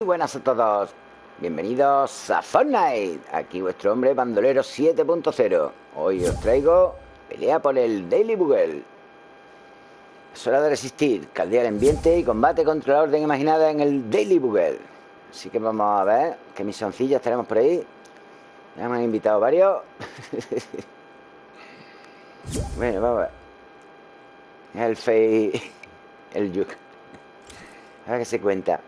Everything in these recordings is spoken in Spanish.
Muy buenas a todos. Bienvenidos a Fortnite. Aquí vuestro hombre bandolero 7.0. Hoy os traigo pelea por el Daily Bugle. Es hora de resistir, caldea el ambiente y combate contra la orden imaginada en el Daily Bugle. Así que vamos a ver qué misioncillas tenemos por ahí. Ya me han invitado varios. bueno, vamos a ver. El Fey. El Yuk. A ver qué se cuenta.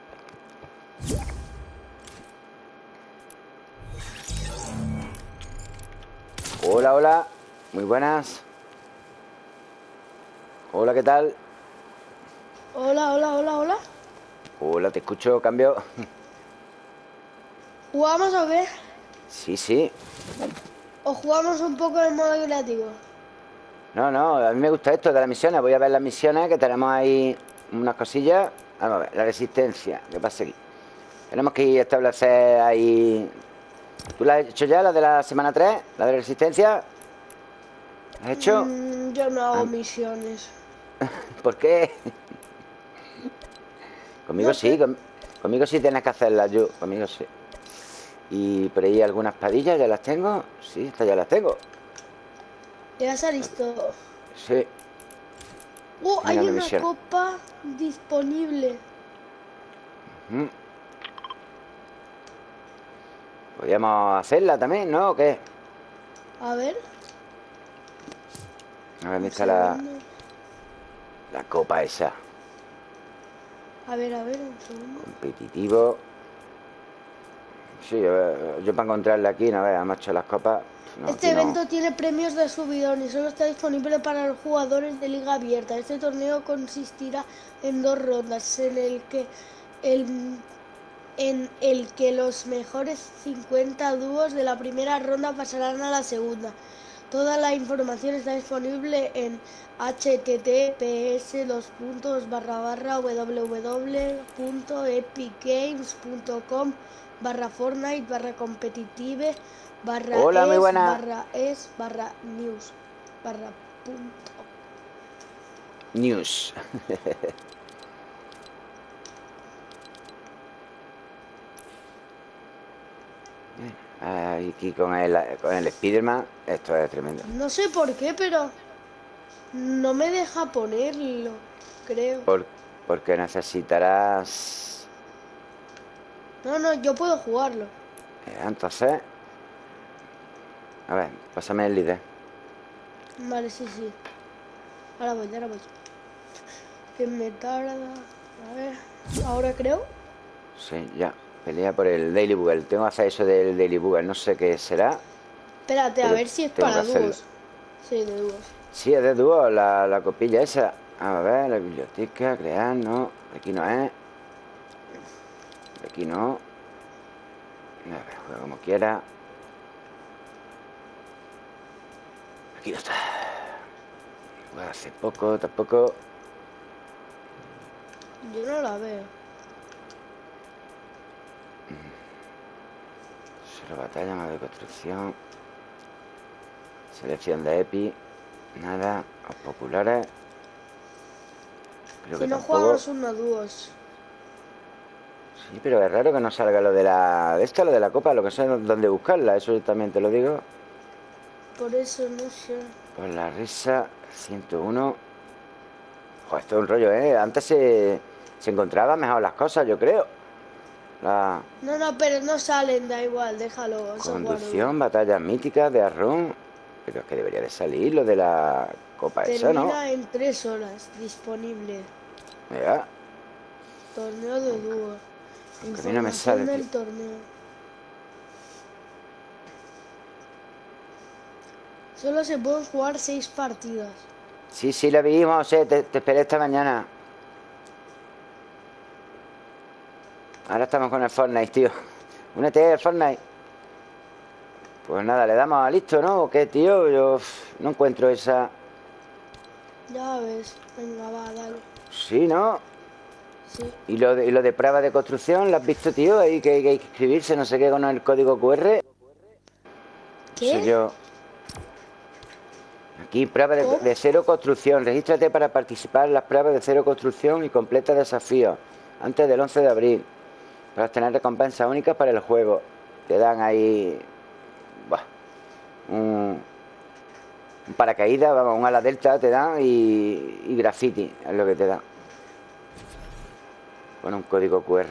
Hola, hola. Muy buenas. Hola, ¿qué tal? Hola, hola, hola, hola. Hola, te escucho, cambio. ¿Jugamos a ver? Sí, sí. ¿O jugamos un poco en modo creativo? No, no, a mí me gusta esto de las misiones. Voy a ver las misiones, que tenemos ahí unas cosillas. Vamos a ver, la resistencia. ¿Qué pasa aquí? Tenemos que establecer ahí... ¿Tú la has hecho ya, la de la semana 3? ¿La de la resistencia? ¿La has hecho? Mm, yo no hago Ah. misiones. ¿Por qué? Conmigo No sí, con- conmigo sí tienes que hacerlas yo, conmigo sí. Y por ahí algunas padillas ya las tengo. Sí, estas ya las tengo. Ya se ha listo. Sí. Oh, hay Mira una misión. copa disponible. Mm. Podríamos hacerla también, ¿no? ¿O qué? A ver. A ver, ¿dónde está la, la copa esa? A ver, a ver, un segundo. Competitivo. Sí, ver, yo para encontrarla aquí, no veas, macho, las copas. no, este no. evento tiene premios de subidón y solo está disponible para los jugadores de liga abierta. Este torneo consistirá en dos rondas en el que el en el que los mejores 50 dúos de la primera ronda pasarán a la segunda. Toda la información está disponible en https dos puntos barra barra www.epicgames.com barra Fortnite barra competitive barra Hola, muy es buena. barra es barra news barra punto. News. Aquí con el, con el Spiderman, esto es tremendo. No sé por qué, pero no me deja ponerlo, creo. Por- porque necesitarás. No, no, yo puedo jugarlo. eh, Entonces. A ver, pásame el líder. Vale, sí, sí. Ahora voy, ahora voy. Que me tarda. A ver. Ahora creo. Sí, ya. Pelea por el Daily Bugle. Tengo que hacer eso del Daily Bugle. No sé qué será. Espérate, a ver si es para dúos. Sí, de dúos. Sí, es de dúo la, la copilla esa. A ver, la biblioteca, crear, no. Aquí no es. Aquí no. A ver, juega como quiera. Aquí no está. Juega hace poco, tampoco. Yo no la veo. Solo batalla, más de construcción. Selección de EPI. Nada. Los populares. Creo Si que no tampoco. jugamos unos dúos. Sí, pero es raro que no salga lo de la. De esta, lo de la copa, lo que sé dónde buscarla, eso también te lo digo. Por eso no sé. Por la risa, 101. Joder, esto es un rollo, ¿eh? Antes se, se encontraban mejor las cosas, yo creo. La No, no, pero no salen, da igual, déjalo. conducción, batallas míticas de Arrón. Pero es que debería de salir lo de la copa guardo. esa, ¿no? Termina en tres horas, disponible. Mira, Torneo de dúos. a mí no me sale, del torneo. Solo se pueden jugar seis partidas. Sí, sí, la vimos, eh, te, te esperé esta mañana. Ahora estamos con el Fortnite, tío. Únete al Fortnite. Pues nada, le damos a listo, ¿no? ¿O qué, tío? Yo no encuentro esa... Ya ves. Venga, va, dale. Sí, ¿no? Sí. ¿Y lo de, y lo de prueba de construcción? ¿Lo has visto, tío? Ahí que, hay que escribirse, no sé qué, con el código QR. ¿Qué? Sé yo. Aquí, prueba de, de cero construcción. Regístrate para participar en las pruebas de cero construcción y completa desafíos antes del 11 de abril. Para tener recompensas únicas para el juego. Te dan ahí... Bah, un, un paracaídas, vamos, un ala delta te dan y, y graffiti es lo que te dan. Con un código QR.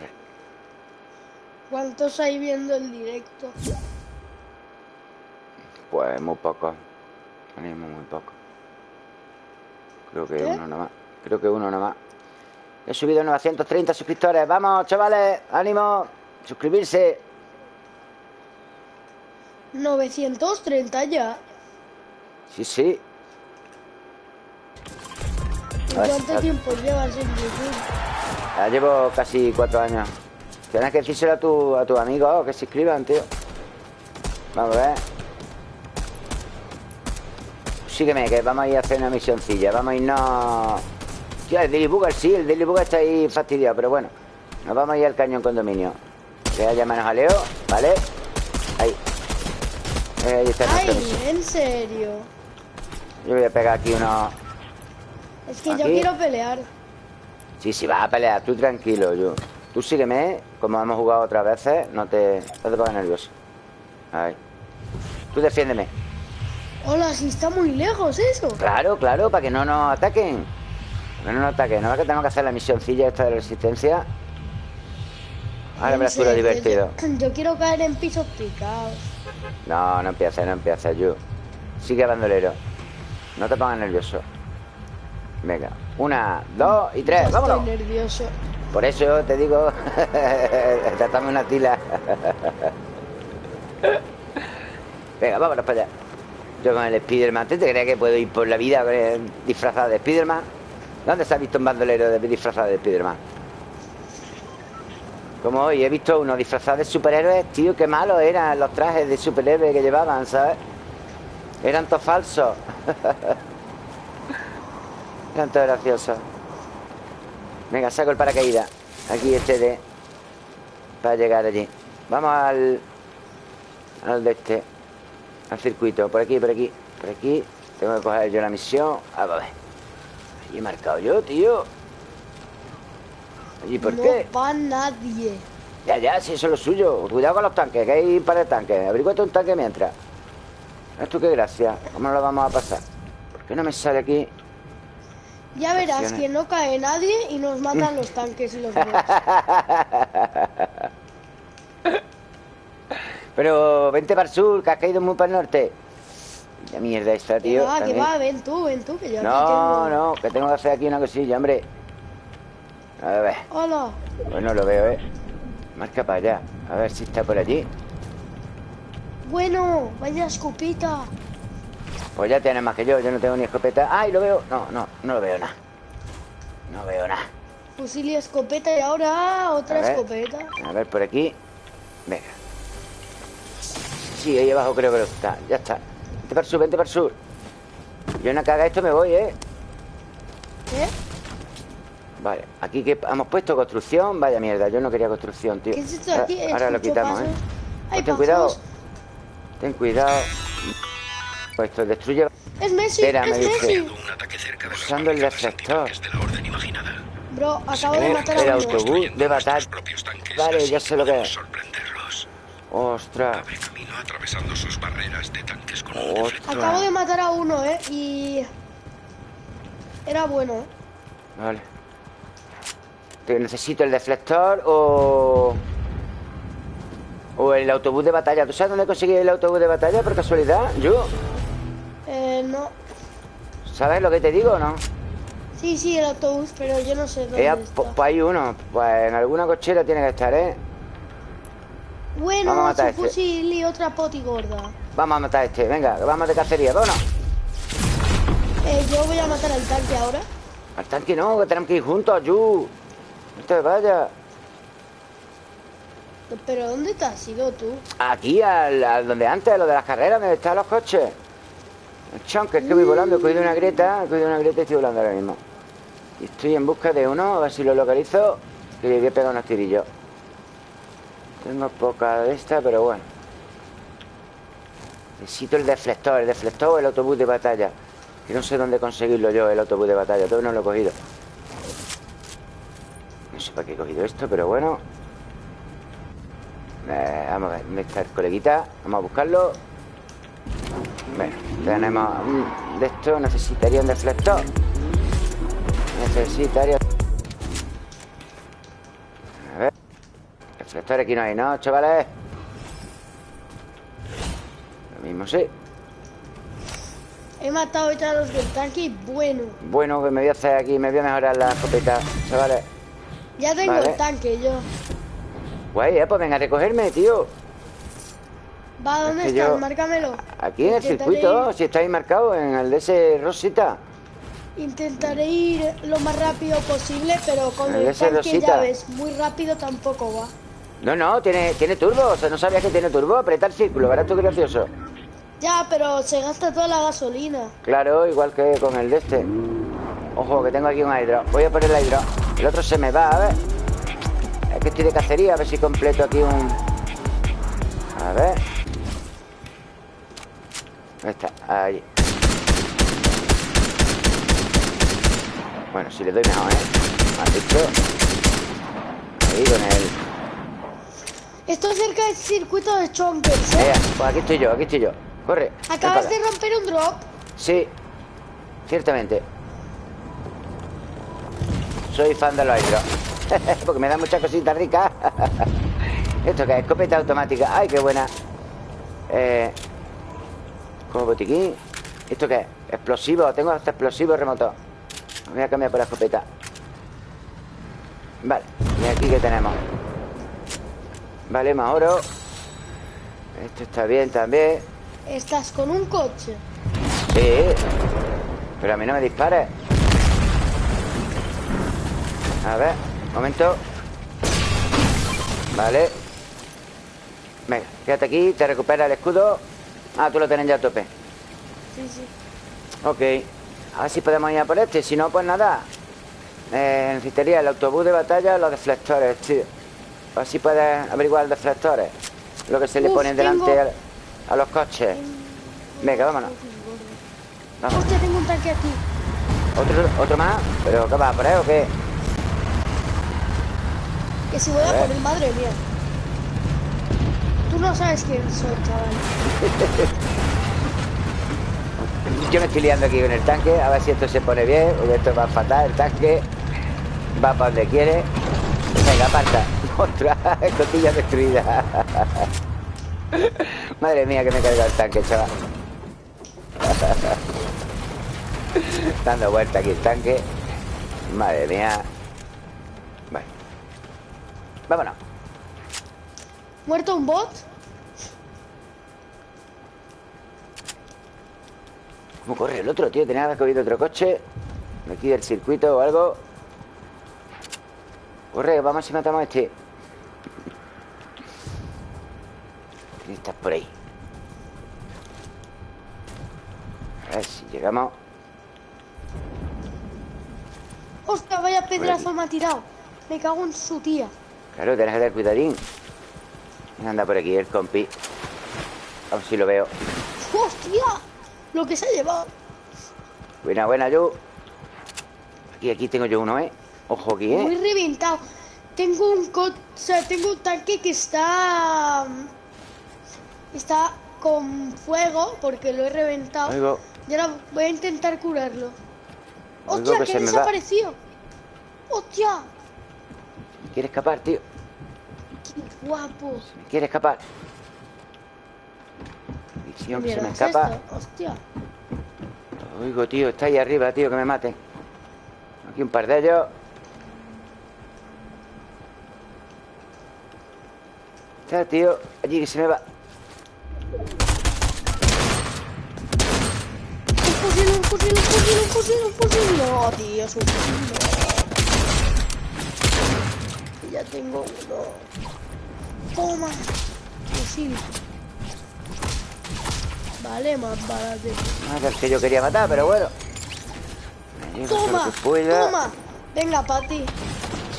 ¿Cuántos hay viendo el directo? Pues muy poco. Tenemos muy poco. Creo que ¿Qué? uno nada más. Creo que uno nada más. He subido 930 suscriptores. Vamos, chavales, ánimo. Suscribirse. 930 ya. Sí, sí. ¿Y A ver, cuánto a- tiempo llevas en YouTube? Ya llevo casi cuatro años. Tienes que decírselo a tu, a tus amigos que se inscriban, tío. Vamos a ver. Sígueme, que vamos a ir a hacer una misioncilla. Vamos a irnos. Tío, el Daily Bugger, sí, el Daily Bugger está ahí fastidiado, pero bueno. Nos vamos a ir al cañón condominio. Que haya menos jaleo, ¿vale? Ahí. Eh, ahí está Ay, en serio. Yo voy a pegar aquí unos. Es que yo quiero pelear. Sí, sí, vas a pelear, tú tranquilo, yo. Tú sígueme, como hemos jugado otras veces, no te, no te pongas nervioso. Ahí. Tú defiéndeme. Hola, si está muy lejos eso. Claro, claro, para que no nos ataquen. Para que no nos ataquen. No es que tenemos que hacer la misioncilla esta de resistencia. Ahora tú lo divertido. Yo, yo quiero caer en pisos picados. No, no empieces, no empieces, yo. Sigue bandolero. No te pongas nervioso. Venga, una, dos y tres, Ya vámonos. Estoy nervioso. Por eso te digo, tratame una tila. Venga, vámonos para allá. Yo con el Spiderman, ¿tú te crees que puedo ir por la vida eh, disfrazado de Spiderman? ¿Dónde se ha visto un bandolero disfrazado de Spiderman? Como hoy he visto unos disfrazados de superhéroes, tío, qué malos eran los trajes de superhéroes que llevaban, ¿sabes? Eran todos falsos. eran todos graciosos. Venga, saco el paracaídas. Aquí este de. Para llegar allí. Vamos al. Al de este. Al circuito. Por aquí, por aquí. Por aquí. Tengo que coger yo la misión. Ah, a ver. Allí he marcado yo, tío. ¿Allí por no qué? va nadie. Ya, ya, si eso es lo suyo. Cuidado con los tanques, que hay para el tanque. Averiguate un tanque mientras. Esto qué gracia. ¿Cómo lo vamos a pasar? ¿Por qué no me sale aquí? Ya verás Acciones. que no cae nadie y nos matan los tanques y los. Pero vente para el sur, que has caído muy para el norte. La mierda esta, Que tío. va, que también. va, ven tú, ven tú, que yo aquí No, tengo- no, que tengo que hacer aquí una cosilla, hombre. A ver, Hola. pues no lo veo, ¿eh? Marca para allá. A ver si está por allí. Bueno, vaya escopita. Pues ya tienes más que yo, yo no tengo ni escopeta. ¡Ay, lo veo! No, no, no lo veo nada. No veo nada. Fusil y escopeta y ahora otra A ver. escopeta. A ver, por aquí. Venga. Sí, ahí abajo creo que lo está. Ya está. Vente para el sur, vente para el sur. Yo no caga esto me voy, ¿eh? ¿Qué? Vale, aquí que hemos puesto construcción. Vaya mierda, yo no quería construcción, tío. ¿Qué es esto de aquí? Ahora, ahora lo quitamos, ¿eh? pasos. Pues ten cuidado. Ten cuidado. Pues esto destruye. Es Messi, Espera, me es. Messi. Usando el imaginada. Bro, acabo de matar el a autobús de batalla. Vale, ya sé lo que es. Ostras. Abre camino atravesando sus barreras de tanques con un Ostras. Acabo de matar a uno, ¿eh? Y... Era bueno, ¿eh? Vale. Te- Necesito el deflector o. O el autobús de batalla. ¿Tú sabes dónde conseguí el autobús de batalla por casualidad? Yo. Eh, no. ¿Sabes lo que te digo o no? Sí, sí, el autobús, pero yo no sé dónde Eh, está. pues, pues hay uno. Pues en alguna cochera tiene que estar, ¿eh? Vamos a Bueno, matar a su este. fusil y otra poti gorda. Vamos a matar a este. Venga, vamos de cacería. Vámonos. Eh, yo voy a matar al tanque ahora. Al tanque no, que tenemos que ir juntos, Yu. No te vayas. ¿Pero dónde te has ido tú? Aquí, al, al donde antes, lo de las carreras, donde están los coches. El chon, que es que voy volando, he cogido una grieta, he cogido una grieta y estoy volando ahora mismo. Y estoy en busca de uno, a ver si lo localizo, que le voy a pegar unos tirillos. Tengo poca de esta, pero bueno. Necesito el deflector, el deflector o el autobús de batalla. Que no sé dónde conseguirlo yo, el autobús de batalla, todavía no lo he cogido. No sé para qué he cogido esto, pero bueno. Eh, vamos a ver, ¿dónde está el coleguita? Vamos a buscarlo. Bueno, tenemos de esto. Necesitaría un deflector. Necesitaría. A ver. Deflector aquí no hay, ¿no, chavales? Lo mismo sí. He matado ya a los del tanque y bueno. Bueno, que me voy a hacer aquí, me voy a mejorar la escopeta, chavales. Ya tengo Vale. el tanque yo. Guay, eh, pues venga a recogerme, tío. Va, ¿dónde que estás? yo- Márcamelo. Aquí en el circuito, ir- si está ahí marcado, en el de ese Rosita. intentaré ir lo más rápido posible, pero con El el tanque Rosita. ya ves, muy rápido tampoco va. No, no, tiene, tiene turbo, o sea, no sabías que tiene turbo. Apretar círculo, verás tú qué gracioso. Ya, pero se gasta toda la gasolina. Claro, igual que con el de este. Ojo, que tengo aquí un hidro. Voy a poner el hidro. El otro se me va, a ver. Es que estoy de cacería, a ver si completo aquí un... A ver. ¿Dónde está? Ahí. Bueno, si le doy mejor, ¿eh? Ahí con el... Estoy cerca del circuito de Chonkers, ¿eh? Pues aquí estoy yo, aquí estoy yo. Corre. Acabas de romper un drop. Sí, ciertamente. Soy fan de los hidros. Porque me dan muchas cositas ricas. ¿Esto qué es? Escopeta automática. ¡Ay, qué buena! Eh, como botiquín. ¿Esto qué es? Explosivo. Tengo hasta explosivo remoto. Voy a cambiar por la escopeta. Vale. ¿Y aquí qué tenemos? Vale, más oro. Esto está bien también. Estás con un coche. Sí, pero a mí no me dispares. A ver, un momento. Vale. Venga, quédate aquí, te recupera el escudo. Ah, tú lo tienes ya a tope. Sí, sí. Ok. A ver si podemos ir a por este. Si no, pues nada. Eh, necesitaría el autobús de batalla, los deflectores, tío. A ver si puedes averiguar los deflectores. Lo que se le Uf, pone delante tengo- a, a los coches. Venga, vámonos. Vamos. Hostia, tengo un tanque aquí. ¿Otro, ¿Otro más? ¿Pero qué va por ahí o qué? Que si voy A a por él, madre mía. Tú no sabes quién soy, chaval. Yo me estoy liando aquí con el tanque, a ver si esto se pone bien, porque esto va fatal, el tanque va para donde quiere. Venga, aparta. Otra escotilla destruida. Madre mía, que me he cargado el tanque, chaval. Dando vuelta aquí el tanque. Madre mía. Bueno. Vámonos. ¿Muerto un bot? ¿Cómo corre el otro, tío? Tenía que haber cogido otro coche. De aquí del circuito o algo. Corre, vamos a ver si matamos a este. Estás por ahí. A ver si llegamos. Hostia, vaya pedazo me ha tirado. Me cago en su tía. Claro, tienes que tener cuidadín. Anda por aquí el compi. A ver si lo veo. ¡Hostia! Lo que se ha llevado. Buena, buena, yo. Aquí, aquí tengo yo uno, ¿eh? Ojo aquí, Muy ¿eh? reventado. Tengo un co o sea, tengo un tanque que está está con fuego porque lo he reventado. Oigo. Y ahora voy a intentar curarlo. Oigo ¡Hostia, que que, se ha me! ¡Hostia! ¿Quiere escapar, tío? ¡Qué guapo! ¿Quiere escapar? Visión que se me ¿es escapa. esto? ¡Hostia! Oigo, tío, está ahí arriba, tío, que me maten. Aquí un par de ellos. Está, tío, allí que se me va. ¡Un fusil, un fusil, un fusil, un fusil, un fusil! ¡No, tío, es un fusil! no. Ya tengo uno. ¡Toma! Fusil. Vale, más balas de... Ah, el que yo quería matar, pero bueno. ¡Toma! ¡Toma! Venga, Pati.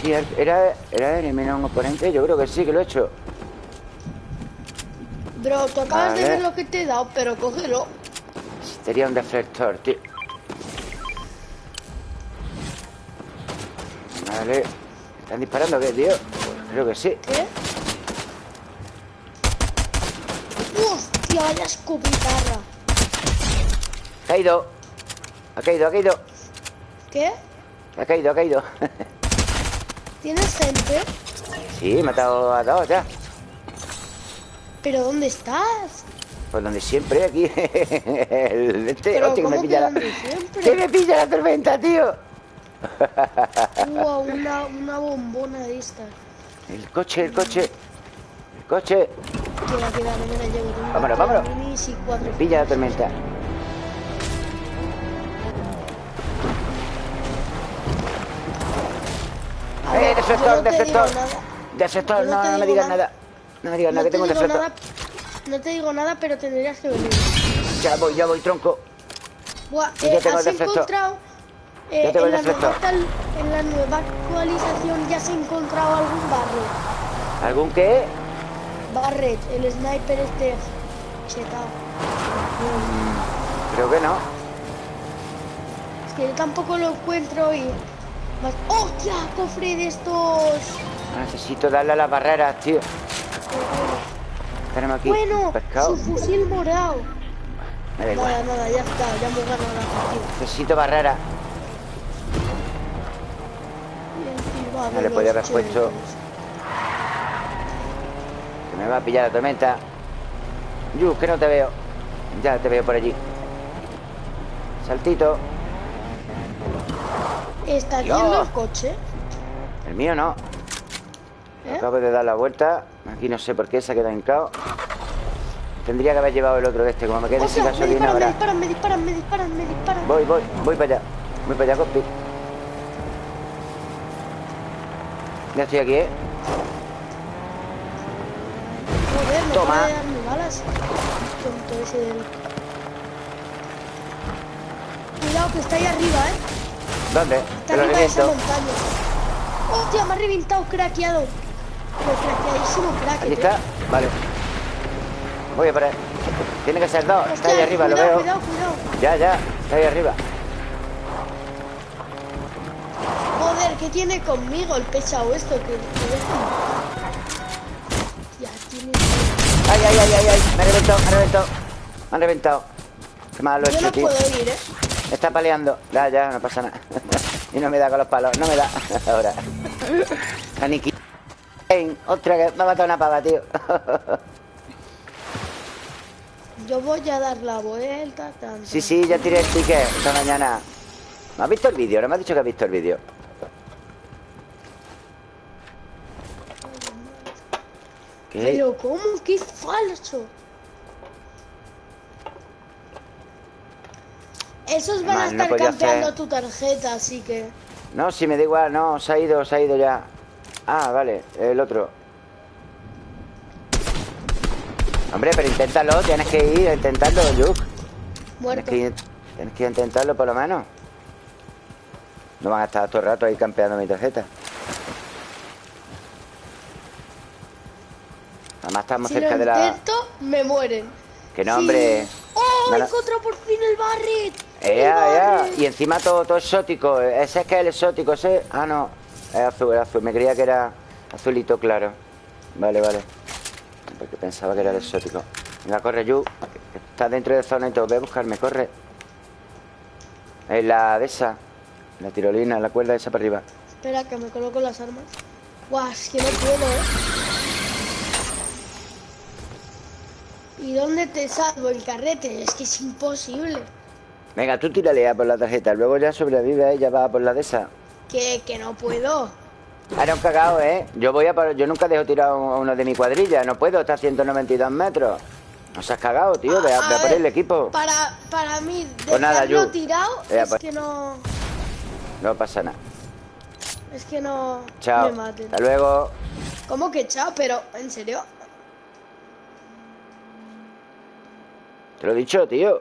Sí, era, era eliminar un oponente. Yo creo que sí, que lo he hecho. Bro, tú acabas de ver lo que te he dado, pero cógelo. Sería un deflector, tío. Vale. ¿Están disparando qué, tío? Pues creo que sí. ¿Qué? Hostia, vaya escupitarra. Caído. Ha caído, ha caído. ¿Qué? Ha caído, ha caído. ¿Tienes gente? Sí, he matado a dos ya. ¿Pero dónde estás? Pues donde siempre, aquí. Este, hostia, que me ¿cómo pilla la. ¡Que me pilla la tormenta, tío! Wow, una, una bombona de estas. El coche, el coche. El coche. Queda, queda, no me la llevo. Tengo Vámonos, vámonos. Me pilla la tormenta. ¡Eh, defector, yo no no, me digas nada. No me digas No que te tengo digo nada, no te digo nada, pero tendrías que venir. Ya voy, ya voy, tronco. Buah, Y ya eh, tengo has el encontrado eh, Ya tengo en, el la nueva, defecto. actual- en la nueva actualización ya se ha encontrado algún Barret. ¿Algún qué? Barret, el sniper este chetado. Creo que no. Es que yo tampoco lo encuentro y... ¡Hostia! Cofre de estos... Necesito darle a las barreras, tío. Tenemos aquí Bueno, pescado. su fusil morado. Me da Nada, igual. nada, ya está, ya hemos ganado la partida. Necesito encima No le podía haber puesto. Que me va a pillar la tormenta. Yu, que no te veo. Ya te veo por allí. Saltito. Está yendo el coche. El mío no. ¿eh? Acabo de dar la vuelta. Aquí no sé por qué se ha quedado hincado. Tendría que haber llevado el otro de este. Como me quede sin ¡Ostras! Me gasolina disparan, me ahora. disparan, me disparan, me disparan, me disparan. Voy, voy, voy para allá. Voy para allá, compi. Ya estoy aquí, ¿eh? Joder, no Toma. darme balas. Tonto ese del... Cuidado que está ahí arriba, ¿eh? ¿Dónde? Está arriba de esa montaña. ¡Hostia! Me ha reventado, craqueado. Pero craqueadísimo crack. Aquí está. Vale. Voy a él. Tiene que ser dos. Está ahí arriba, cuidado, lo veo. Cuidado, cuidado. Ya, ya. Está ahí arriba. Joder, ¿qué tiene conmigo el pesado esto? Que, que Ya tiene... Ay, ay, ay, ay, ay. Me ha reventado, me ha reventado. Me han reventado. Qué mal lo he Yo hecho, no tío. puedo ir, ¿eh? Está paleando. Ya, ya, no pasa nada. y no me da con los palos. No me da. Ahora. Aniki. Otra que me ha matado una pava, tío. Yo voy a dar la vuelta. Tan, sí, sí, ya tiré el ticket esta mañana. ¿No has visto el vídeo? No me has dicho que has visto el vídeo. ¿Qué? Pero ¿cómo? ¡Qué falso! Esos van a Mal, no estar campeando hacer. tu tarjeta, así que... No, si me da igual, no, se ha ido, se ha ido ya. Ah, vale, el otro. Hombre, pero inténtalo, tienes que ir a intentarlo, Luke. Tienes Muerto. que, ir- tienes que intentarlo por lo menos. No van a estar todo el rato ahí campeando mi tarjeta. Además estamos Si lo cerca de la... intento, me mueren. Que no, Sí. hombre. ¡Oh! ¡Encontró por fin el Barret! ¡El Ea, ea. Barret! Y encima todo, todo exótico. Ese es que es el exótico, ese. Ah, no. Es azul, es azul. Me creía que era azulito claro. Vale, vale. Porque pensaba que era el exótico. Venga, corre, Yu. Está dentro de zona y todo. Ve a buscarme, corre. Es la de esa. La tirolina, la cuerda esa para arriba. Espera, que me coloco las armas. Guau, es que no puedo, ¿eh? ¿Y dónde te salvo el carrete? Es que es imposible. Venga, tú tírale a por la tarjeta. Luego ya sobrevive y ya va a por la de esa. Que, que no puedo. Ahora un cagao, ¿eh? Yo voy a. Yo nunca dejo tirado a uno de mi cuadrilla. No puedo, está a 192 metros. No se has cagado, tío. Ve a, A por el equipo. Para, para mí, Pues nada, tirado Ea, es que no... No pasa nada. Es que no Chao. me maten. Hasta luego. ¿Cómo que chao? Pero, ¿en serio? Te lo he dicho, tío.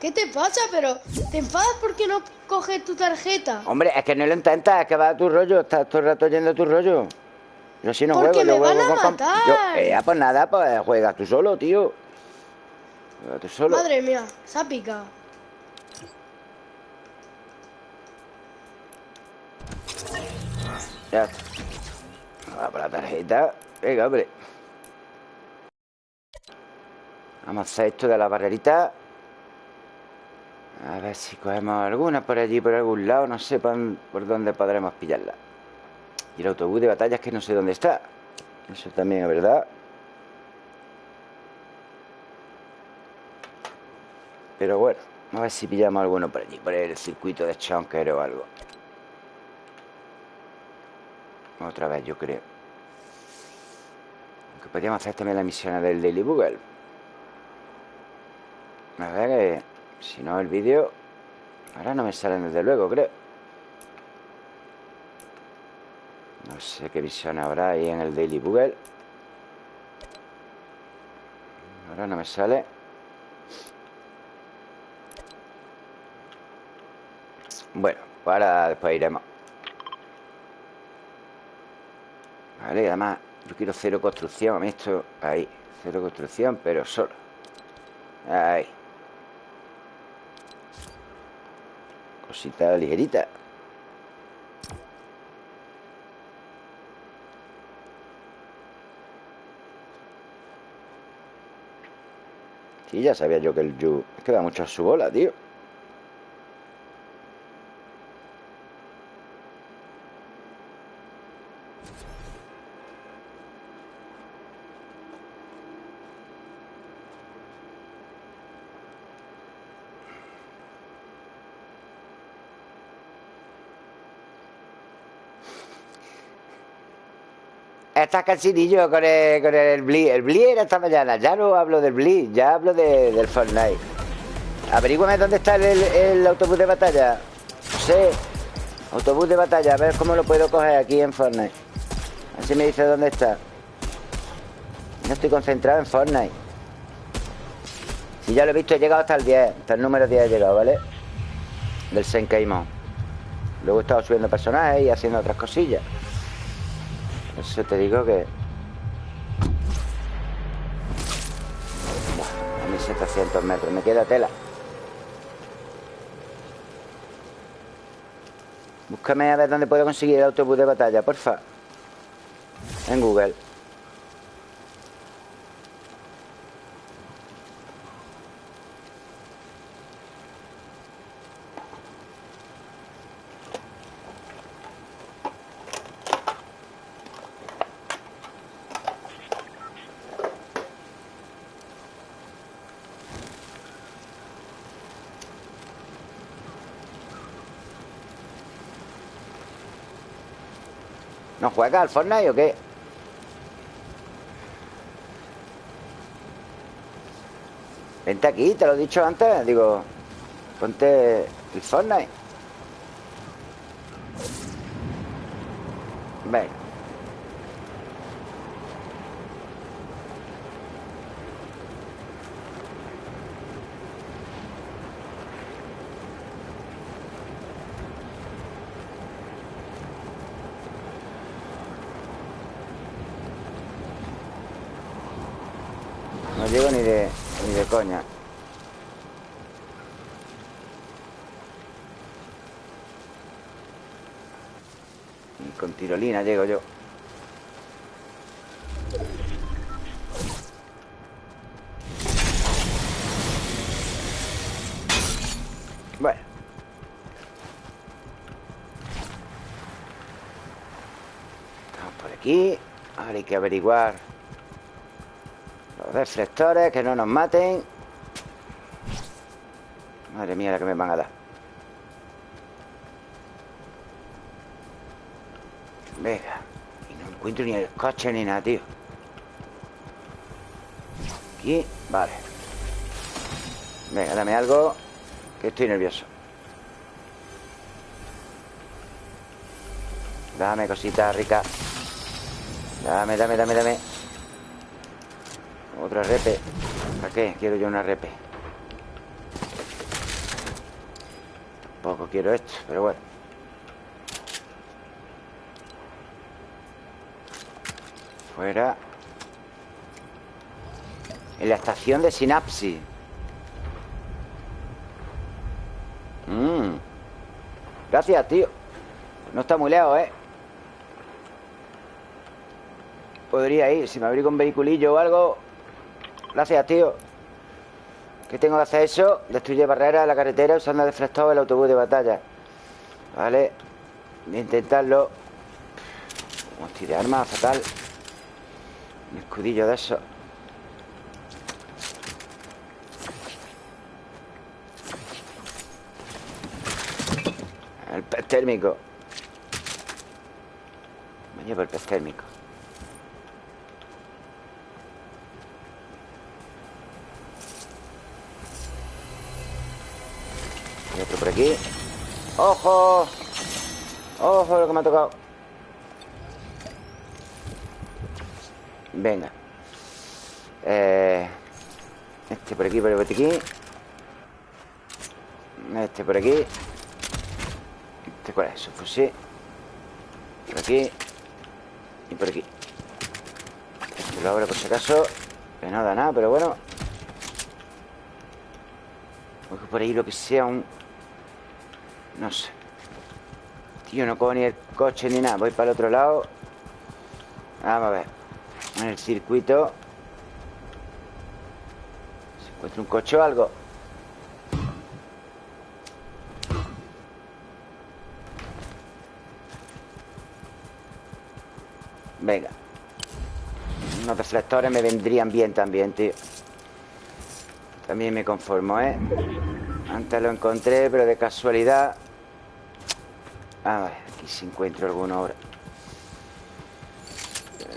¿Qué te pasa? Pero, ¿te enfadas porque no coges tu tarjeta? Hombre, es que no lo intentas, es que va a tu rollo. Estás todo el rato yendo a tu rollo. Yo si no Porque juego, yo me van juego a con... matar. Yo, eh, pues nada, pues juegas tú solo, tío. Juega tú solo. Madre mía, se ha picado. Ya está. Va por la tarjeta. Venga, hombre. Vamos a hacer esto de la barrerita. A ver si cogemos alguna por allí, por algún lado. No sé por, dónde podremos pillarla. Y el autobús de batalla es que no sé dónde está. Eso también es verdad. Pero bueno, a ver si pillamos alguno por allí, por el circuito de Chonker o algo. Otra vez, yo creo. Aunque podríamos hacer también la misión del Daily Google. A ver, que si no el vídeo... Ahora no me salen desde luego, creo. No sé qué visión habrá ahí en el Daily Google. Ahora no me sale. Bueno, para después iremos. Vale, además yo quiero cero construcción. A mí esto, ahí, cero construcción, pero solo. Ahí. Cosita ligerita. Sí, ya sabía yo que el Yu... Es que da mucho a su bola, tío. Estás cansinillo con el, con el Blitz. El Blitz era esta mañana. Ya no hablo del Blitz, ya hablo de- del Fortnite. Averígüame dónde está el, autobús de batalla. José, autobús de batalla. A ver cómo lo puedo coger aquí en Fortnite. A ver si me dice dónde está. No estoy concentrado en Fortnite. Si ya lo he visto, he llegado hasta el 10. Hasta el número 10 he llegado, ¿vale? Del Senkeimon. Luego he estado subiendo personajes y haciendo otras cosillas. Eso te digo que... A 1700 metros, me queda tela. Búscame a ver dónde puedo conseguir el autobús de batalla, porfa. En Google. ¿No juegas al Fortnite o qué? Vente aquí, te lo he dicho antes. Digo, ponte el Fortnite. Ven. No llego ni de, ni de coña. Ni con tirolina llego yo. Bueno. Estamos por aquí. Ahora hay que averiguar los reflectores, que no nos maten. Madre mía, la que me van a dar. Venga. Y no encuentro ni el coche ni nada, tío. Aquí, vale. Venga, dame algo, que estoy nervioso. Dame cositas ricas. Dame, dame, dame, dame. Otra repe. ¿Para qué? Quiero yo una repe. Tampoco quiero esto, pero bueno. Fuera. En la estación de sinapsis. Mmm. Gracias, tío. No está muy lejos, ¿eh? Podría ir, si me abrigo un vehiculillo o algo. Gracias, tío. ¿Qué tengo que hacer eso? Destruye barreras en la carretera usando el autobús de batalla. Vale. Voy a intentarlo. Hostia, de arma, fatal. Escudillo de eso. El pez térmico. Me llevo el pez térmico. Hay otro por aquí. ¡Ojo! ¡Ojo lo que me ha tocado! Venga. Eh, este por aquí, por aquí. Este por aquí. Este cuál es, su fusil. Por aquí. Y por aquí. Este lo abro por si acaso. Que no da nada, pero bueno. Coge por ahí lo que sea un... No sé. Tío, no cojo ni el coche ni nada. Voy para el otro lado. Vamos a ver. En el circuito. ¿Se encuentra un coche o algo? Venga. Unos deflectores me vendrían bien también, tío. También me conformo, ¿eh? Antes lo encontré, pero de casualidad... A ver, aquí si encuentro alguno.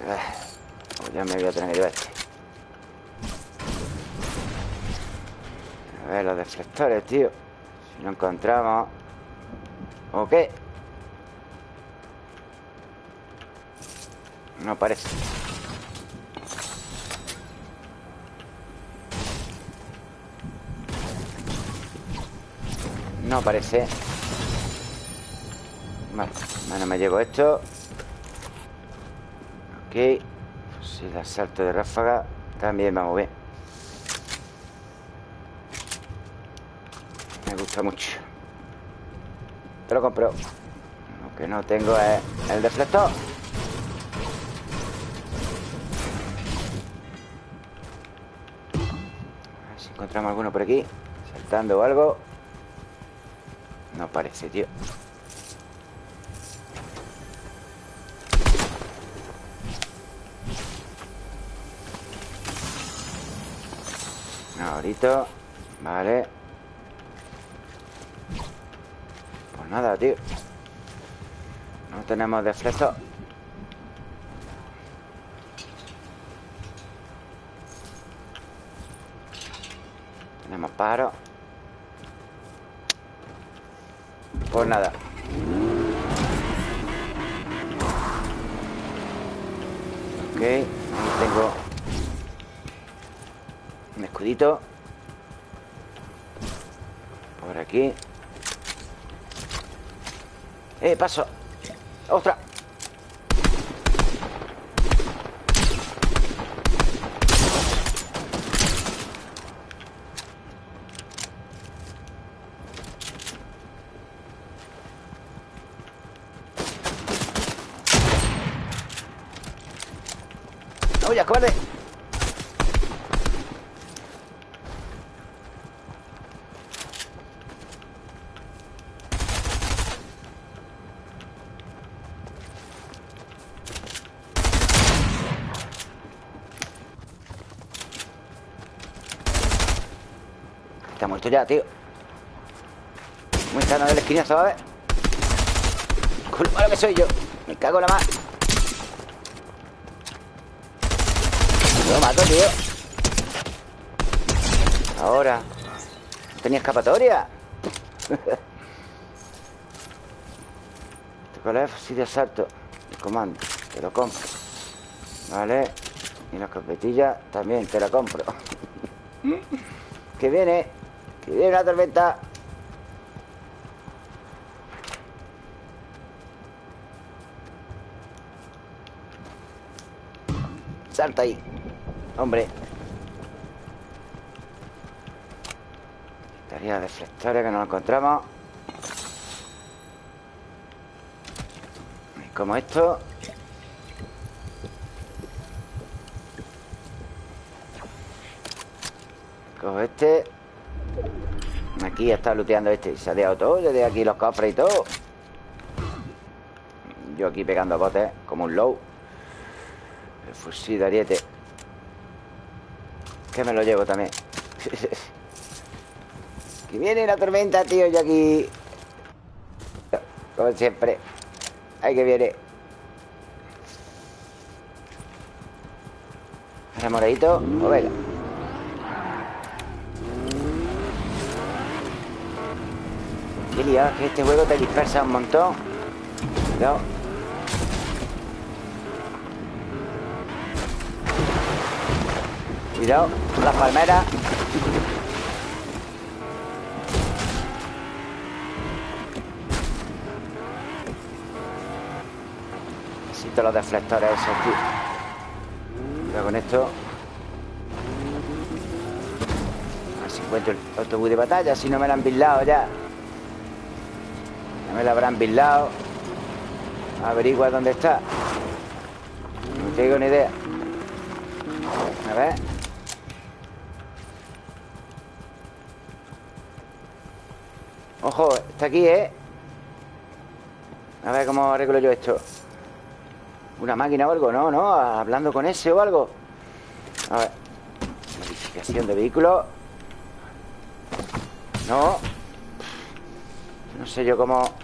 Ah, Pues ya me voy a tener este. A ver, los deflectores, tío. Si lo encontramos... ¿O qué? No parece. No parece. Vale, bueno, me llevo esto. Ok. Si el asalto de ráfaga también vamos bien. Me gusta mucho. Te lo compro. Lo que no tengo es el deflector. A ver si encontramos alguno por aquí. Saltando o algo. No parece, tío. Vale. Pues nada, tío. No tenemos deflector. Tenemos paro. Pues nada. Ok, tengo un escudito. Por aquí. ¡Eh, paso! ¡Ostras! ¡No, ya, cobarde! Está muerto ya, tío. Muy cerca de la esquina, ¿sabes? Con lo que soy yo. Me cago en la mar. Lo mato, tío. Ahora. ¿No tenía escapatoria? ¿Este cuál es? Fusil de asalto. El comando. Te lo compro. Vale. Y la escopetilla también te la compro. Que viene Que viene una tormenta. Salta ahí Hombre. Estaría deflectores que no lo encontramos. Como esto. Cojo este Aquí está looteando este Se ha dejado todo Desde aquí los cofres y todo. Yo aquí pegando botes Como un low. El fusil de ariete. Que me lo llevo también. Que viene la tormenta, tío Yo aquí. Como siempre. Ahí que viene. Ahora moradito O venga Qué liado, que este juego te dispersa un montón. Cuidado. Cuidado, las palmeras Necesito los deflectores esos, tío. Cuidado con esto. A ver si encuentro el autobús de batalla Si no me lo han bislado ya Me lo habrán bislado Averigua dónde está. No tengo ni idea. A ver. Ojo, está aquí, ¿eh? A ver cómo arreglo yo esto. ¿Una máquina o algo? No, no, hablando con ese o algo. A ver. Modificación de vehículo. No. No sé yo cómo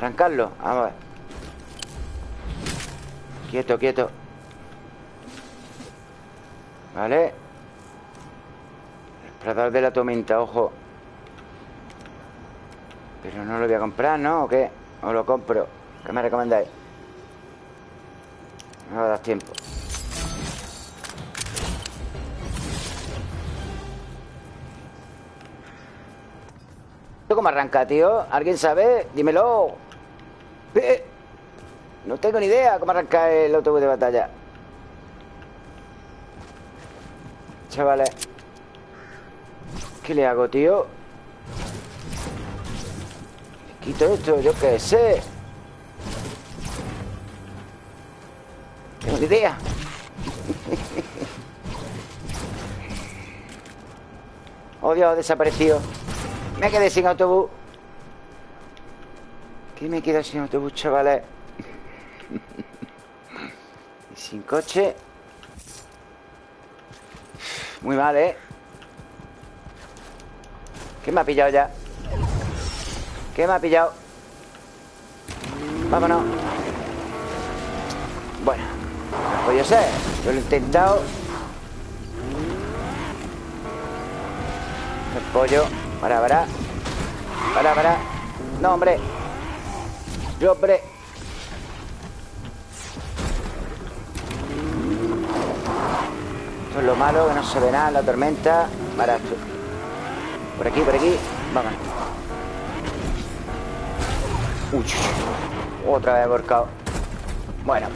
Arrancarlo Vamos a ver Quieto, quieto Vale El explorador de la tormenta, ojo Pero no lo voy a comprar, ¿no? ¿O qué? ¿O lo compro? ¿Qué me recomendáis? No me das tiempo ¿Esto cómo arranca, tío? ¿Alguien sabe? Dímelo No tengo ni idea cómo arranca el autobús de batalla. Chavales. ¿Qué le hago, tío? ¿Le quito esto? Yo qué sé. Tengo ni idea. Oh Dios, desaparecido Me quedé sin autobús ¿Qué me quedo sin autobús, chavales? y sin coche Muy mal, ¿eh? ¿Qué me ha pillado ya? ¿Qué me ha pillado? Vámonos Bueno No podía ser Yo lo he intentado El pollo Para, para Para, para No, hombre Yo, hombre. Esto es lo malo Que no se ve nada la tormenta. Barato Por aquí, por aquí. Vámonos Uy, otra vez volcado. Bueno.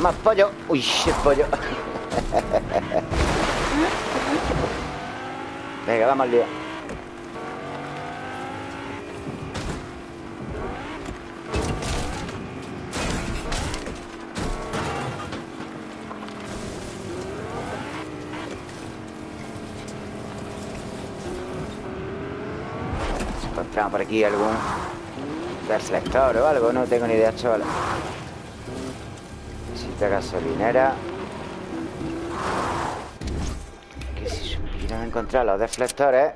Más pollo. Uy, el pollo. Venga, vamos al lío aquí algún reflector o algo, no tengo ni idea, chaval. Necesita gasolinera. Que si supieran encontrar los deflectores.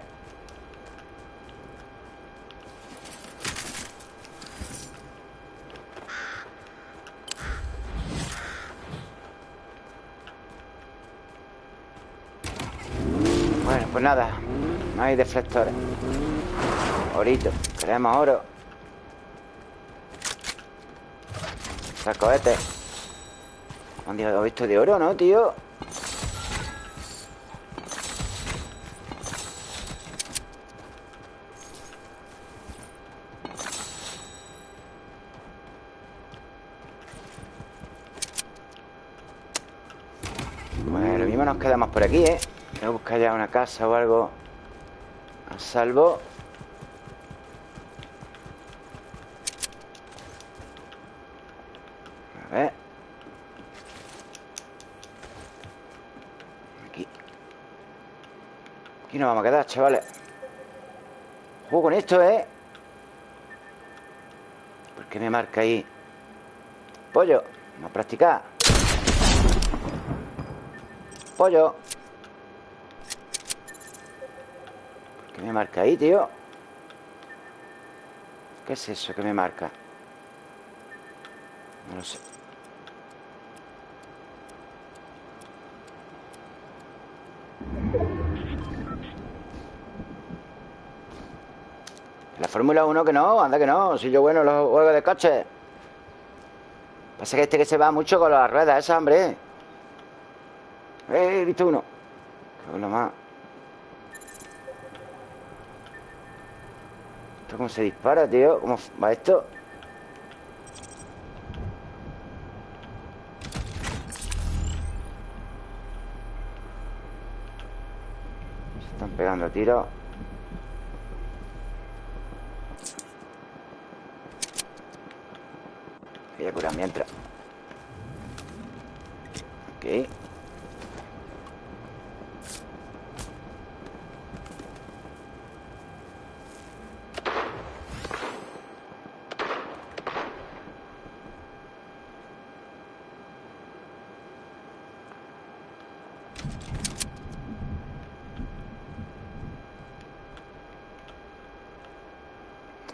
Bueno, pues nada, no hay deflectores. Orito, queremos oro. Saco este. Han dejado visto de oro, ¿no, tío? Bueno, lo mismo nos quedamos por aquí, ¿eh? Voy a buscar ya una casa o algo a salvo. A ver. Aquí. Aquí nos vamos a quedar, chavales Juego con esto, ¿eh? ¿Por qué me marca ahí? Pollo Vamos a practicar Pollo ¿Por qué me marca ahí, tío? ¿Qué es eso que me marca? No lo sé Fórmula 1 que no, anda que no Si yo bueno los juegos de coche. Pasa que este que se va mucho con las ruedas Esa, hombre. Eh, he visto uno. Que lo más. ¿Esto cómo se dispara, tío? ¿Cómo va esto? Se están pegando tiros Voy a curar mientras Ok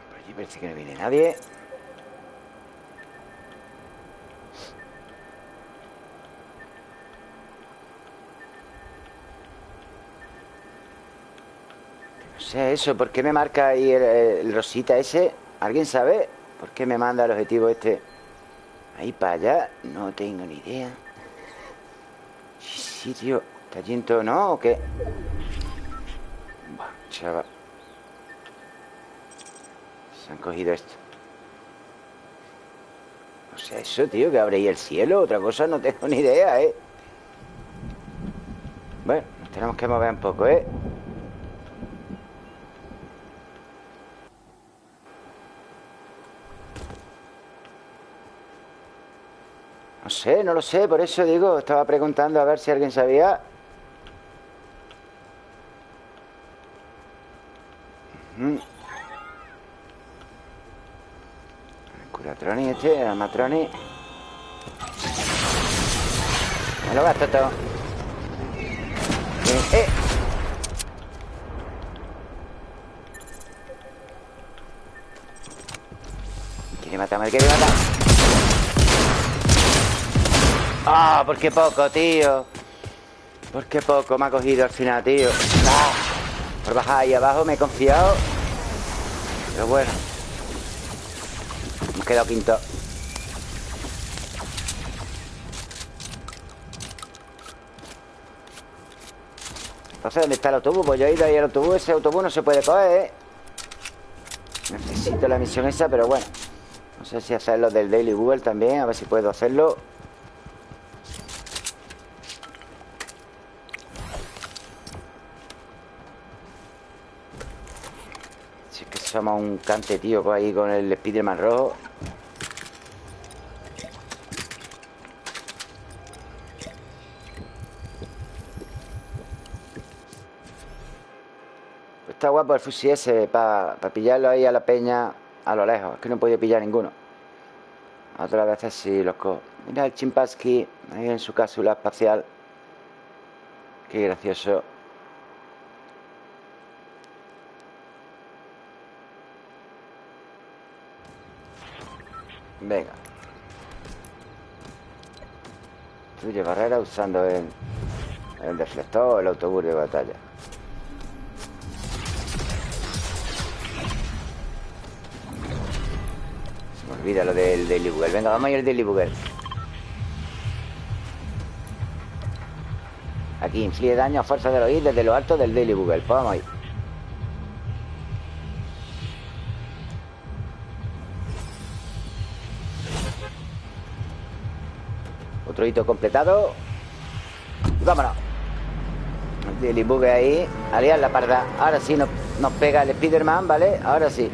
Por allí parece que no viene nadie No sé eso, ¿por qué me marca ahí el, rosita ese? ¿Alguien sabe por qué me manda el objetivo este ahí para allá? No tengo ni idea. Tío. ¿Está yendo no o qué? Buah, chaval. Han cogido esto. O sea, eso, tío, que abre ahí el cielo. Otra cosa no tengo ni idea, ¿eh? Bueno, nos tenemos que mover un poco, ¿eh? No sé, no lo sé, por eso digo, estaba preguntando a ver si alguien sabía. Me lo gasto todo. Eh, eh. Quiere matarme, quiere matar. Ah, por qué poco, tío. Por qué poco me ha cogido al final, tío. Ah, por bajar ahí abajo me he confiado. Pero bueno. Hemos quedado quinto. Entonces, ¿dónde está el autobús? Pues yo he ido ahí al autobús. Ese autobús no se puede coger, ¿eh? Necesito la misión esa, pero bueno. No sé si hacerlo del Daily Google también. A ver si puedo hacerlo. Si es que somos un cante, tío, pues ahí con el Spiderman rojo. Está guapo el fusil ese para pillarlo ahí a la peña a lo lejos. Es que no he podido pillar ninguno. Otras veces sí los cojo. Mira el chimpansky ahí en su cápsula espacial. Qué gracioso. Venga. Destruye barrera usando el, el deflector o el autobús de batalla. Olvida lo del Daily Bugle. Venga, vamos a ir al Daily Bugle. Aquí inflige daño a fuerza de oír desde lo alto del Daily Bugle. Pues vamos a ir. Otro hito completado. Vámonos. Daily Bugle ahí. Aliar la parda. Ahora sí nos, nos pega el Spiderman, ¿vale? Ahora sí.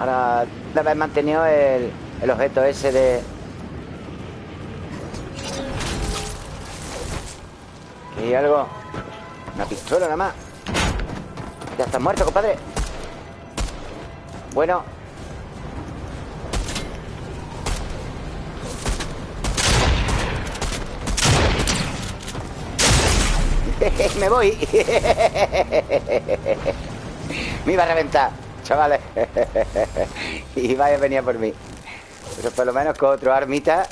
Ahora de haber mantenido el, el objeto ese de... ¿Y algo? Una pistola nada más. Ya estás muerto, compadre. Bueno. Me voy. Me iba a reventar, chavales. y vaya a venir por mí. Pero por lo menos con otro armita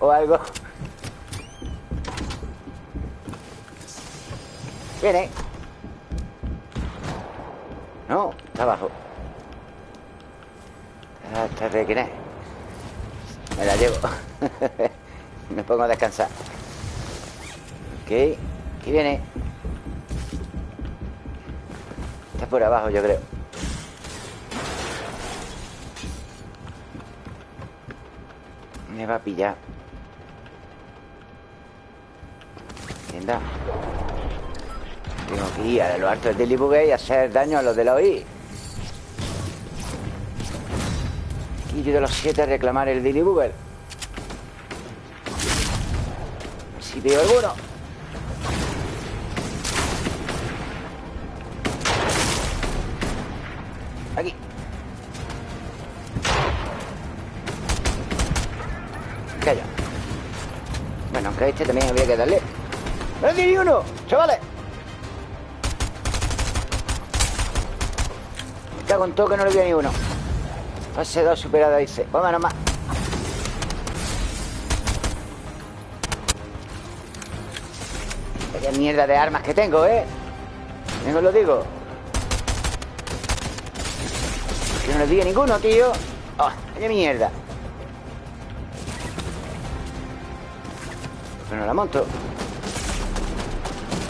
o algo. Viene. No, está abajo. Hasta de quién es. Me la llevo. Me pongo a descansar. Ok. Aquí viene. Está por abajo, yo creo. Me va a pillar. Tienda. Tengo que ir a lo alto del Daily y hacer daño a los de la OI. Yo de los siete a reclamar el Daily Bugger. Si veo alguno. A este también había que darle. ¡No ni uno! ¡Chavales! Cago en todo que no le veo ni uno. Fase 2 superada, dice. Vámonos más. Qué mierda de armas que tengo, ¿eh? Vengo lo digo. Que no le diga ninguno, tío. ¡Oh! ¡Qué mierda! Pero no la monto.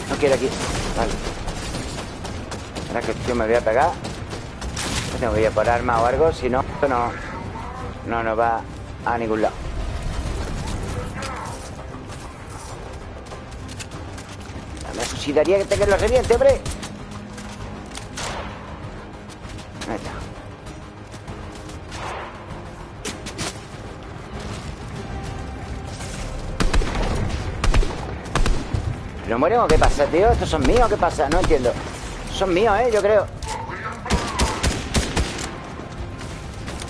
No quiero aquí. Vale. Ahora que tío me voy a pegar. Tengo que ir por arma o algo, si no, no, no nos va a ningún lado. Me suicidaría que te que lo reviente, hombre. Mueren o qué pasa, tío? ¿Estos son míos qué pasa? No entiendo. Son míos, ¿eh? Yo creo.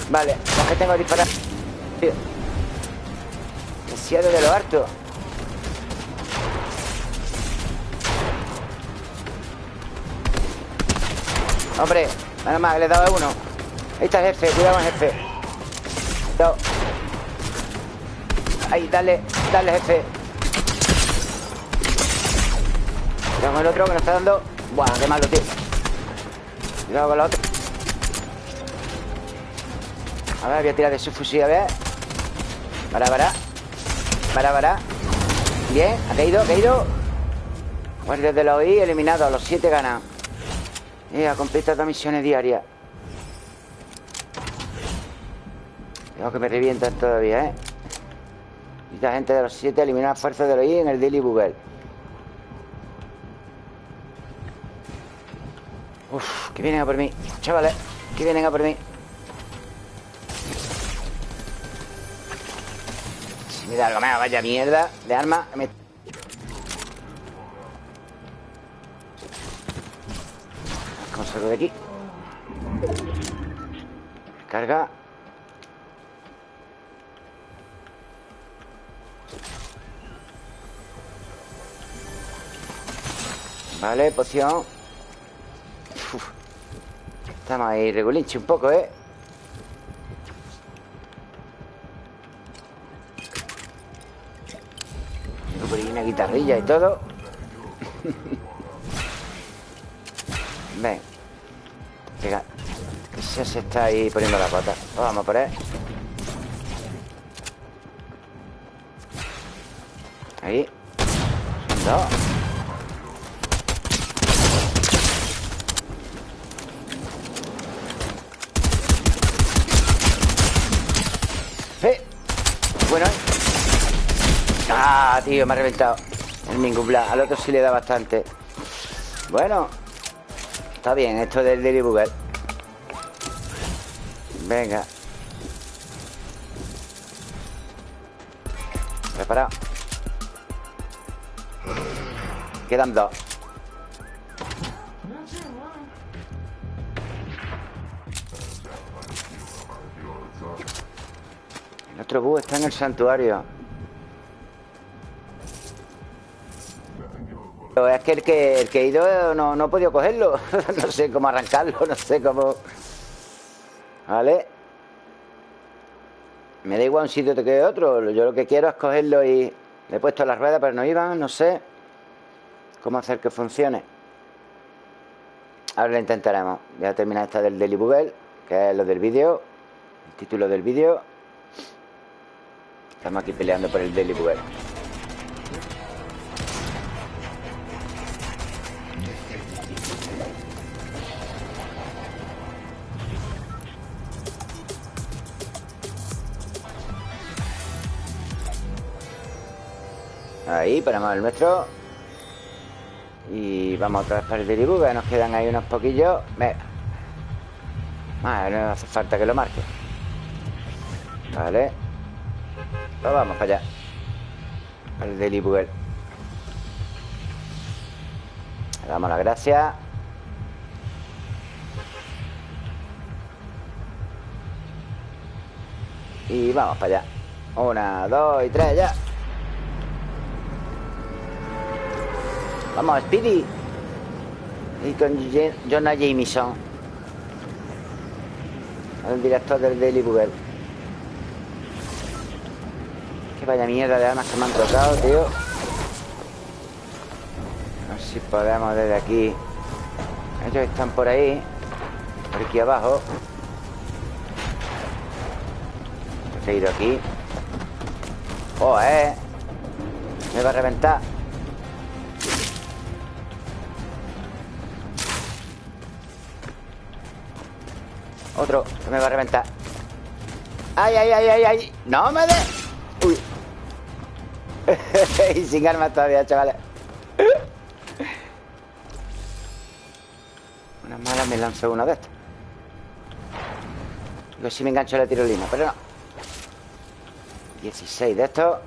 Vale, los que tengo que disparar. Tío. Demasiado de lo harto. Hombre, nada más, le he dado a uno. Ahí está el jefe, cuidado con el jefe. Cuidado. Ahí, dale, dale, jefe. Cuidado con el otro que nos está dando. Buah, qué malo, tío. Cuidado con la otra. A ver, voy a tirar de su fusil, a ver. Para, para. Para, para. Bien, ha caído, ha caído. Guardias de la OI eliminados. Los siete ganan. Eh, ha completado misiones diarias. Tengo que me revientan todavía, ¿eh? Esta gente de los siete eliminar fuerzas de la OI en el Daily Bugle. Que vienen a por mí. Chavales, que vienen a por mí. Mira, algo más, vaya mierda de arma. Me... ¿Cómo salgo de aquí? Carga. Vale, poción. Estamos ahí regulinche un poco, ¿eh? por ahí una guitarrilla y todo. Ven. Venga. Que se, está ahí poniendo la pata. Vamos por él. Ahí. Dos. ¡Eh! Bueno, ¿eh? Ah, tío, me ha reventado El Mingubla, al otro sí le da bastante. Bueno Está bien, esto del Daily Bugle. Venga. Preparado. Quedan dos. Otro búho está en el santuario. Es que el que, el que he ido no, no he podido cogerlo. no sé cómo arrancarlo, no sé cómo... Vale. Me da igual un sitio que otro. Yo lo que quiero es cogerlo y... Le he puesto las ruedas, pero no iban, no sé. ¿Cómo hacer que funcione? Ahora lo intentaremos. Voy a terminar esta del Daily Bugle, que es lo del vídeo. El título del vídeo. Estamos aquí peleando por el Daily Bugle. Ahí, ponemos el nuestro. Y vamos otra vez para el Daily Bugle Nos quedan ahí unos poquillos. Venga No hace falta que lo marque. Vale. Pues vamos para allá. Al Daily Bugle Le damos las gracias. Y vamos para allá. Una, dos y tres, ya Vamos, Speedy. Y con Jonah Jameson. El director del Daily Bugle. Que vaya mierda de armas que me han tocado, tío. A ver si podemos desde aquí. Ellos están por ahí. Por aquí abajo. He ido aquí. Oh, eh Me va a reventar Otro, que me va a reventar ¡Ay, ay, ay, ay, ay! ¡No me de! ¡Uy! y sin armas todavía, chavales Una mala me lanzó uno de estos Digo, si me engancho la tirolina, pero no 16 de estos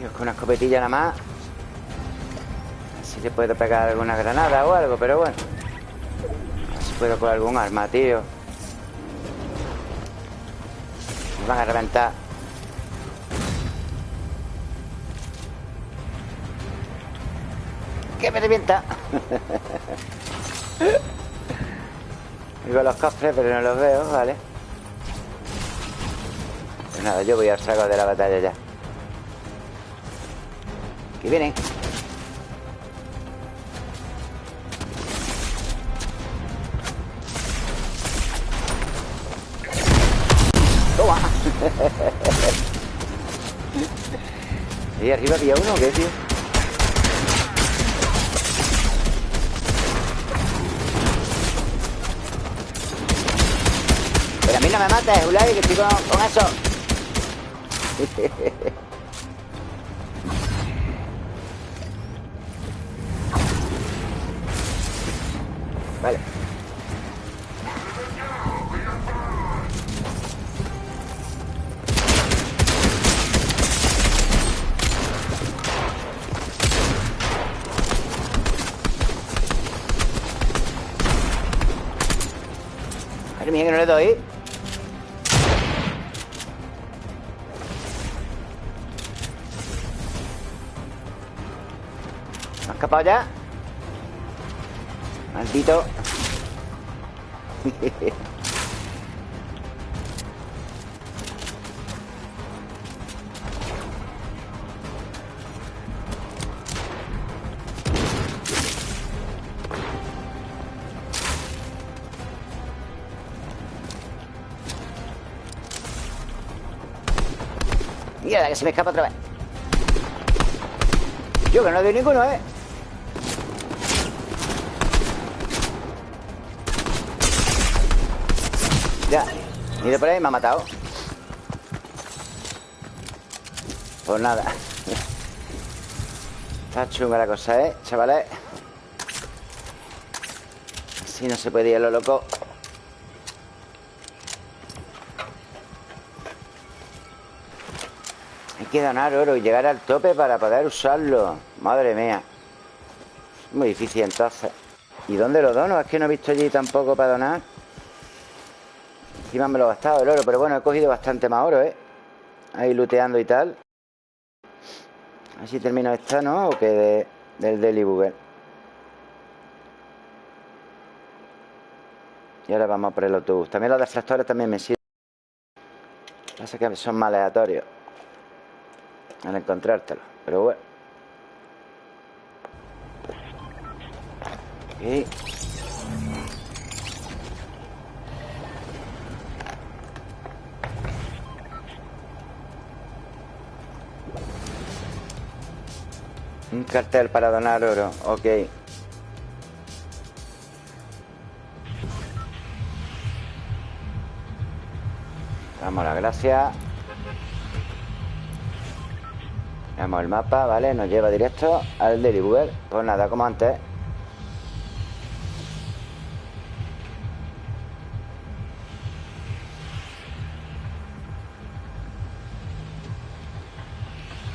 Dios, con una escopetilla nada más si puedo pegar alguna granada o algo, pero bueno. A ver si puedo con algún arma, tío. Me van a reventar. ¡Que me revienta! Digo los cofres, pero no los veo, vale. Pues nada, yo voy al saco de la batalla ya. Que vienen. ¿Y arriba había uno o qué, tío? Pero a mí no me mates, Ulay, que estoy con, con eso. Mierda, que se me escapa otra vez Yo que no doy ninguno, ¿eh? Ya, de por ahí me ha matado Pues nada Está chunga la cosa, ¿eh? Chavales Así no se puede ir a lo loco Hay que donar oro y llegar al tope para poder usarlo. Madre mía. Muy difícil entonces. ¿Y dónde lo dono? Es que no he visto allí tampoco para donar. Encima me lo he gastado el oro, pero bueno, he cogido bastante más oro, ¿eh? Ahí looteando y tal. A ver si termino esta, ¿no? O que de, del Daily Bugle. Y ahora vamos por el autobús. También los deflectores también me sirven. Pasa que son más aleatorios al encontrártelo. Pero bueno. Ok. Un cartel para donar oro. Ok. Damos las gracias. Veamos el mapa, ¿vale? Nos lleva directo al Bugle. Pues nada, como antes.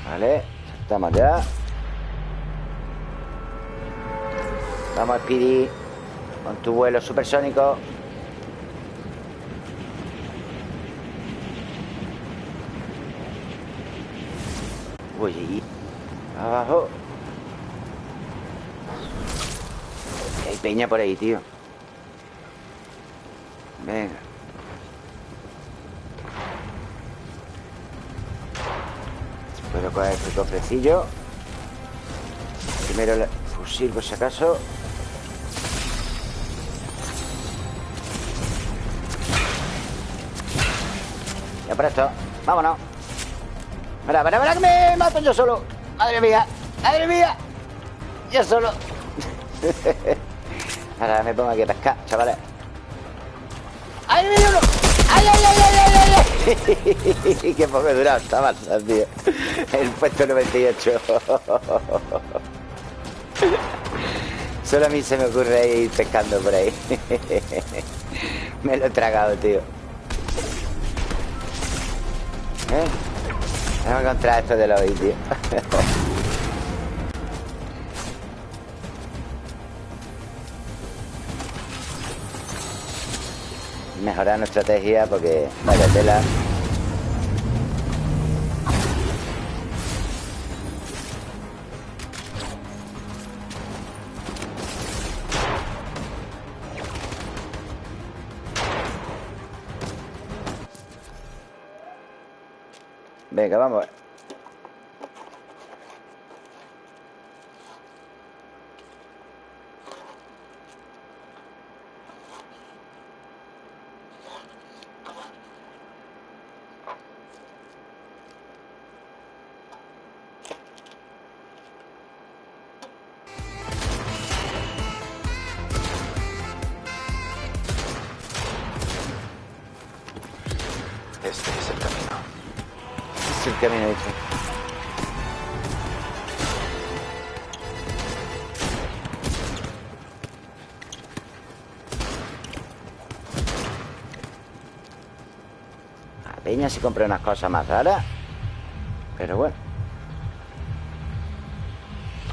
Vale, estamos ya. Vamos, Speedy. Con tu vuelo supersónico. Uy, abajo. Hay peña por ahí, tío. Venga. Puedo coger este cofrecillo. Primero el fusil, por si acaso. Por esto. Vámonos. Mira, mira, mira que me mato yo solo. Madre mía, madre mía. Yo solo. Ahora me pongo aquí a pescar, chavales. ¡Ay, mira uno! ¡Ay, ay, ay, ay, ay, ay! ¡Qué poco he durado esta balsa, tío! El puesto 98. Solo a mí se me ocurre ir pescando por ahí. Me lo he tragado, tío. ¿Eh? Que encontrar esto de los tío. Mejorar nuestra estrategia porque vaya tela. Venga, vamos. A Peña si compré unas cosas más raras. Pero bueno.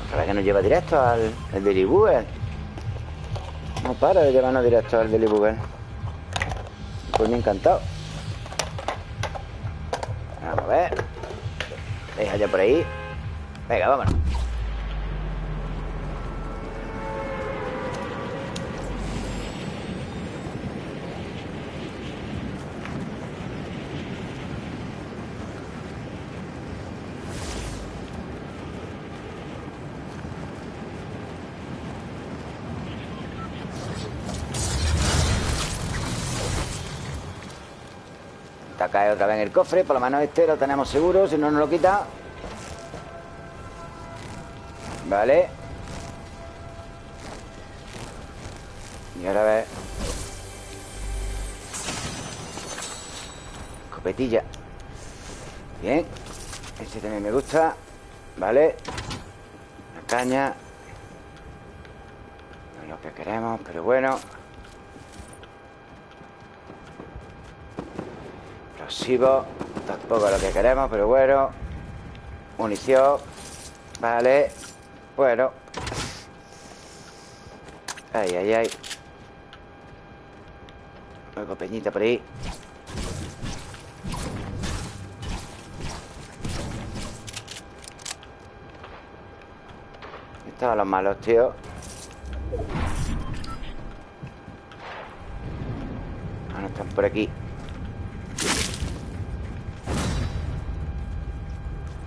Ojalá que nos lleva directo al el Daily Bugle. No para de llevarnos directo al Daily Bugle. Pues me encantado. Vamos a ver. Deja ya por ahí. Venga, vámonos. Vez en el cofre. Por lo menos este lo tenemos seguro. Si no nos lo quita. Vale. Y ahora a ver. Escopetilla. Bien. Este también me gusta. Vale. La caña. No es lo que queremos, pero bueno. Tampoco lo que queremos, pero bueno. Munición Vale Bueno. Ay, ay, ay. Luego peñita por ahí. Estaban los malos, tío. Ah, no están por aquí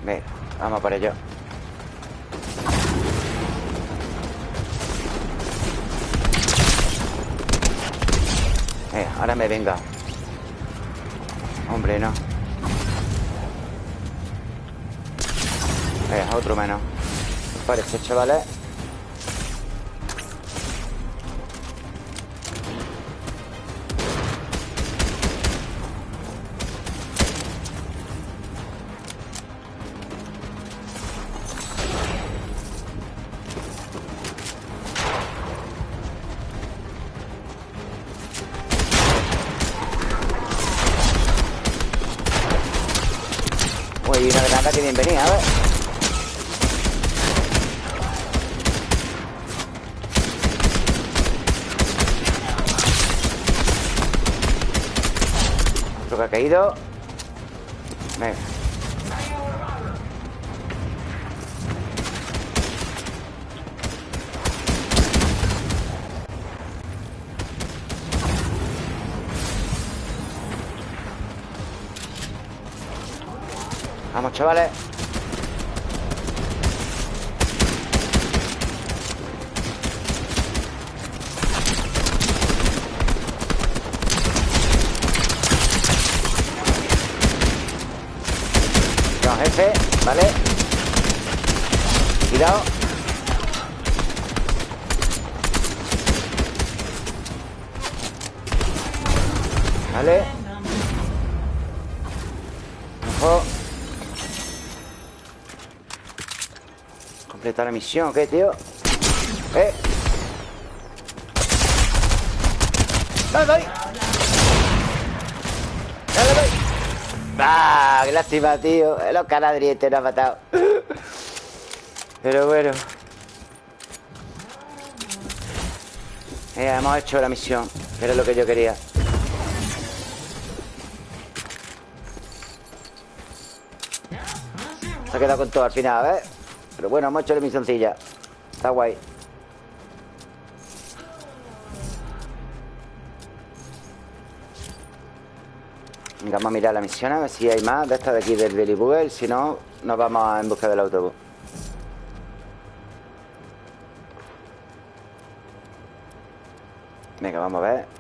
Venga, vamos para ello. Venga, ahora me venga. Hombre, no. Venga, otro menos. Parece, chavales Venga. Vamos, chavales No, jefe, ¿vale? Cuidado Vale Ojo Completar la misión, ¿qué, tío? ¡Eh! ¡Dale, dale! ¡Dale, ¡Qué lástima, tío! Los canadrientes nos ha matado. Pero bueno. Eh, hemos hecho la misión Que era lo que yo quería. Se ha quedado con todo al final, ¿ves? Pero bueno, hemos hecho la misioncilla. Está guay vamos a mirar la misión A ver si hay más de estas de aquí del Billy Bugle Si no, nos vamos en busca del autobús. Venga, vamos a ver